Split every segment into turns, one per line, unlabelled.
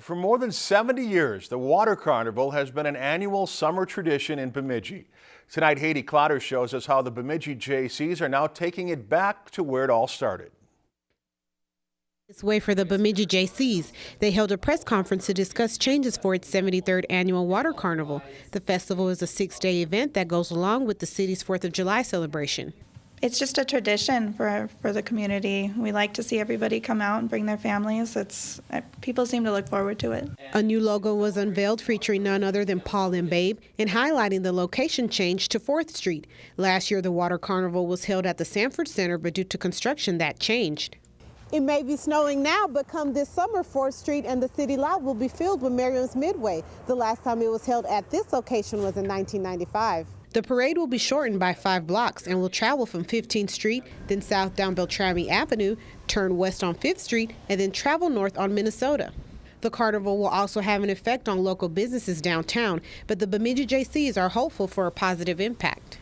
For more than 70 years, the Water Carnival has been an annual summer tradition in Bemidji. Tonight, Haiti Clotter shows us how the Bemidji Jaycees are now taking it back to where it all started.
This way for the Bemidji Jaycees. They held a press conference to discuss changes for its 73rd annual Water Carnival. The festival is a six-day event that goes along with the city's 4th of July celebration.
It's just a tradition for for the community. We like to see everybody come out and bring their families. It's uh, people seem to look forward to it.
A new logo was unveiled featuring none other than Paul and Babe and highlighting the location change to 4th Street. Last year the Water Carnival was held at the Sanford Center, but due to construction that changed.
It may be snowing now, but come this summer, 4th Street and the city lot will be filled with Merriam's Midway. The last time it was held at this location was in 1995.
The parade will be shortened by five blocks and will travel from 15th Street, then south down Beltrami Avenue, turn west on 5th Street, and then travel north on Minnesota. The carnival will also have an effect on local businesses downtown, but the Bemidji Jaycees are hopeful for a positive impact.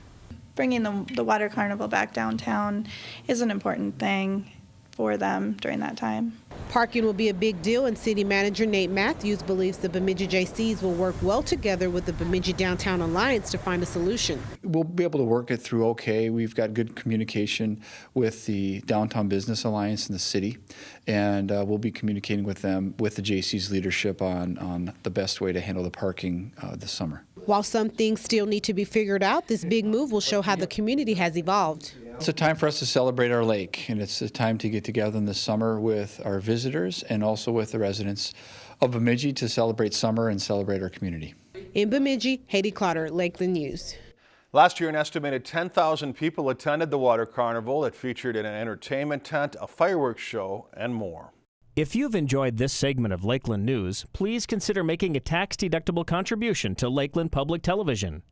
Bringing the, the water carnival back downtown is an important thing for them during that time.
Parking will be a big deal, and City Manager Nate Matthews believes the Bemidji Jaycees will work well together with the Bemidji Downtown Alliance to find a solution.
We'll be able to work it through okay. We've got good communication with the Downtown Business Alliance in the city, and uh, we'll be communicating with them, with the Jaycees' leadership on, on the best way to handle the parking uh, this summer.
While some things still need to be figured out, this big move will show how the community has evolved.
It's a time for us to celebrate our lake, and it's a time to get together in the summer with our visitors and also with the residents of Bemidji to celebrate summer and celebrate our community.
In Bemidji, Haiti Clotter, Lakeland News.
Last year, an estimated 10,000 people attended the Water Carnival. It featured an entertainment tent, a fireworks show, and more.
If you've enjoyed this segment of Lakeland News, please consider making a tax-deductible contribution to Lakeland Public Television.